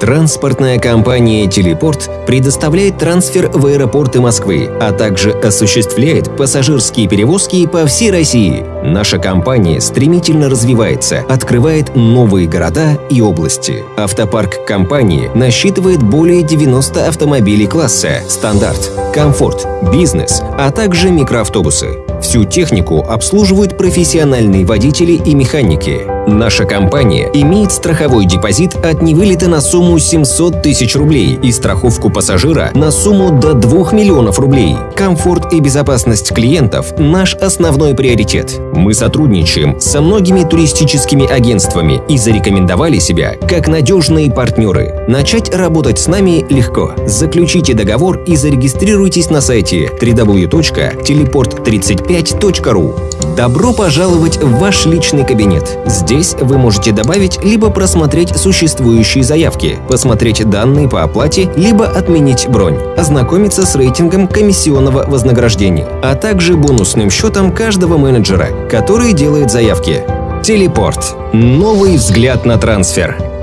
Транспортная компания «Телепорт» предоставляет трансфер в аэропорты Москвы, а также осуществляет пассажирские перевозки по всей России. Наша компания стремительно развивается, открывает новые города и области. Автопарк компании насчитывает более 90 автомобилей класса «Стандарт», «Комфорт», «Бизнес», а также микроавтобусы. Всю технику обслуживают профессиональные водители и механики. Наша компания имеет страховой депозит от невылета на сумму 700 тысяч рублей и страховку пассажира на сумму до 2 миллионов рублей. Комфорт и безопасность клиентов – наш основной приоритет. Мы сотрудничаем со многими туристическими агентствами и зарекомендовали себя как надежные партнеры. Начать работать с нами легко. Заключите договор и зарегистрируйтесь на сайте www.teleport35.ru. Добро пожаловать в ваш личный кабинет. Здесь вы можете добавить либо просмотреть существующие заявки, посмотреть данные по оплате, либо отменить бронь, ознакомиться с рейтингом комиссионного вознаграждения, а также бонусным счетом каждого менеджера, который делает заявки. Телепорт. Новый взгляд на трансфер.